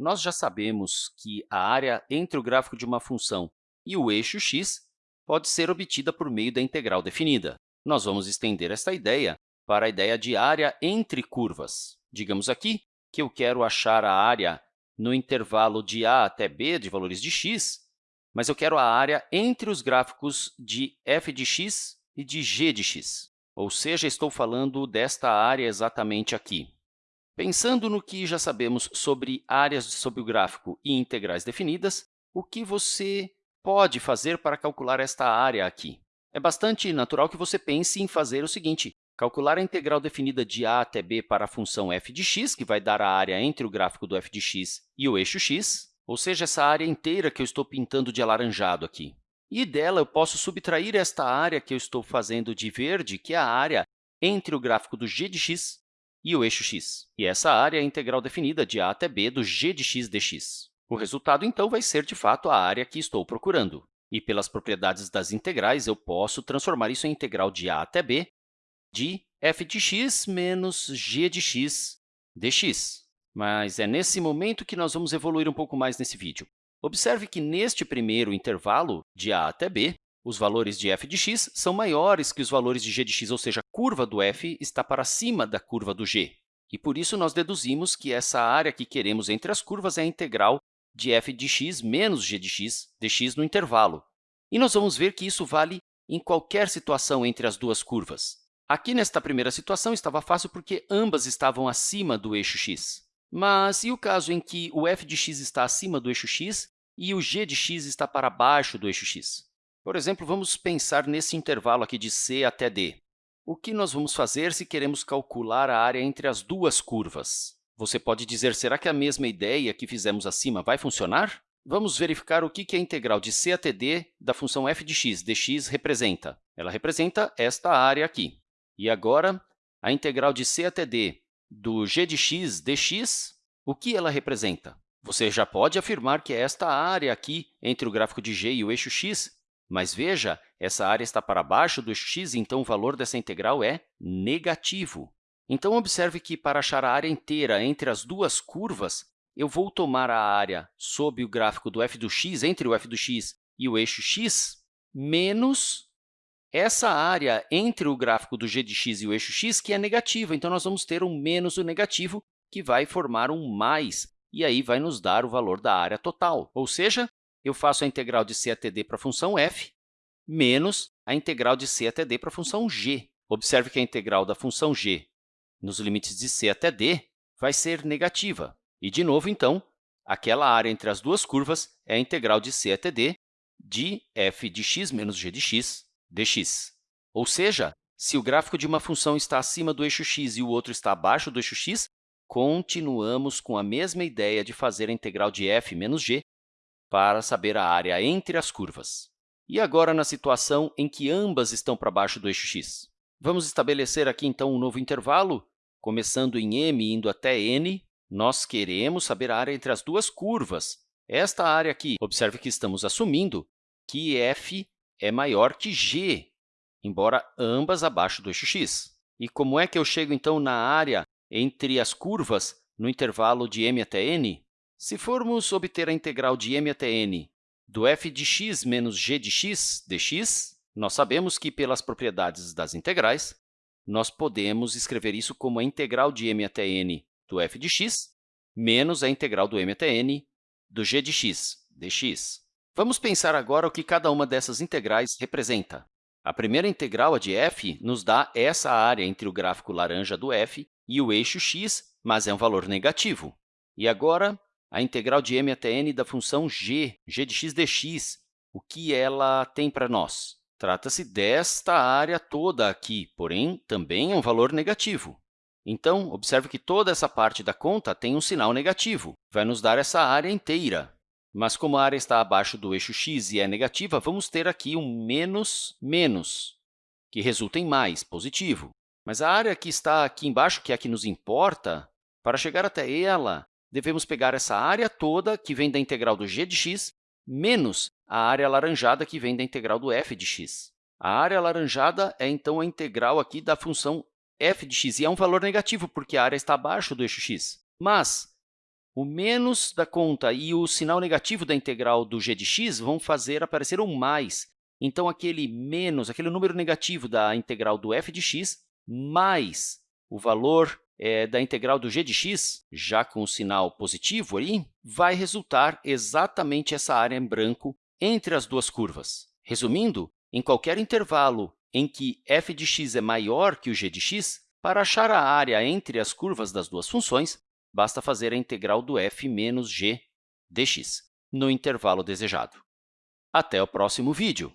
nós já sabemos que a área entre o gráfico de uma função e o eixo x pode ser obtida por meio da integral definida. Nós vamos estender esta ideia para a ideia de área entre curvas. Digamos aqui que eu quero achar a área no intervalo de a até b de valores de x, mas eu quero a área entre os gráficos de f de x e de g de x. Ou seja, estou falando desta área exatamente aqui. Pensando no que já sabemos sobre áreas sobre o gráfico e integrais definidas, o que você pode fazer para calcular esta área aqui? É bastante natural que você pense em fazer o seguinte, calcular a integral definida de a até b para a função f de x, que vai dar a área entre o gráfico do f de x e o eixo x, ou seja, essa área inteira que eu estou pintando de alaranjado aqui. E dela eu posso subtrair esta área que eu estou fazendo de verde, que é a área entre o gráfico do g de x e o eixo x. E essa área é a integral definida de a até b do g de x dx. O resultado, então, vai ser, de fato, a área que estou procurando. E, pelas propriedades das integrais, eu posso transformar isso em integral de a até b de f de x menos g de x dx. Mas é nesse momento que nós vamos evoluir um pouco mais nesse vídeo. Observe que, neste primeiro intervalo, de a até b, os valores de f de x são maiores que os valores de g de x, ou seja, a curva do f está para cima da curva do g. E, por isso, nós deduzimos que essa área que queremos entre as curvas é a integral de f de x menos g de x dx no intervalo. E nós vamos ver que isso vale em qualquer situação entre as duas curvas. Aqui, nesta primeira situação, estava fácil porque ambas estavam acima do eixo x. Mas e o caso em que o f de x está acima do eixo x e o g de x está para baixo do eixo x? Por exemplo, vamos pensar nesse intervalo aqui de c até d. O que nós vamos fazer se queremos calcular a área entre as duas curvas? Você pode dizer, será que a mesma ideia que fizemos acima vai funcionar? Vamos verificar o que a integral de c até d da função f de x dx representa. Ela representa esta área aqui. E agora, a integral de c até d do g de x dx, o que ela representa? Você já pode afirmar que é esta área aqui entre o gráfico de g e o eixo x, mas veja, essa área está para baixo do x, então o valor dessa integral é negativo. Então, observe que, para achar a área inteira entre as duas curvas, eu vou tomar a área sob o gráfico do f do x, entre o f do x e o eixo x, menos essa área entre o gráfico do g de x e o eixo x, que é negativa. Então, nós vamos ter um menos o negativo, que vai formar um mais, e aí vai nos dar o valor da área total. Ou seja, eu faço a integral de c até d para a função f menos a integral de c até d para a função g. Observe que a integral da função g nos limites de c até d vai ser negativa. E, de novo, então, aquela área entre as duas curvas é a integral de c até d de f de x menos g de x dx. Ou seja, se o gráfico de uma função está acima do eixo x e o outro está abaixo do eixo x, continuamos com a mesma ideia de fazer a integral de f menos g para saber a área entre as curvas. E agora, na situação em que ambas estão para baixo do eixo x? Vamos estabelecer aqui, então, um novo intervalo, começando em m e indo até n. Nós queremos saber a área entre as duas curvas. Esta área aqui, observe que estamos assumindo que f é maior que g, embora ambas abaixo do eixo x. E como é que eu chego, então, na área entre as curvas no intervalo de m até n? Se formos obter a integral de m até n do f de x menos g de x dx, nós sabemos que, pelas propriedades das integrais, nós podemos escrever isso como a integral de m até n do f de x menos a integral do m até n do g de x dx. Vamos pensar agora o que cada uma dessas integrais representa. A primeira integral, a de f, nos dá essa área entre o gráfico laranja do f e o eixo x, mas é um valor negativo. E agora, a integral de m até n da função g, g de x dx, o que ela tem para nós? Trata-se desta área toda aqui, porém, também é um valor negativo. Então, observe que toda essa parte da conta tem um sinal negativo, vai nos dar essa área inteira. Mas como a área está abaixo do eixo x e é negativa, vamos ter aqui um menos menos, que resulta em mais, positivo. Mas a área que está aqui embaixo, que é a que nos importa, para chegar até ela, devemos pegar essa área toda, que vem da integral do g de x, menos a área alaranjada, que vem da integral do f de x. A área alaranjada é, então, a integral aqui da função f de x, e é um valor negativo, porque a área está abaixo do eixo x. Mas, o menos da conta e o sinal negativo da integral do g de x vão fazer aparecer um mais. Então, aquele menos, aquele número negativo da integral do f de x, mais o valor é, da integral do g de x, já com o sinal positivo ali, vai resultar exatamente essa área em branco entre as duas curvas. Resumindo, em qualquer intervalo em que f de x é maior que o g de x, para achar a área entre as curvas das duas funções, basta fazer a integral do f menos g dx no intervalo desejado. Até o próximo vídeo!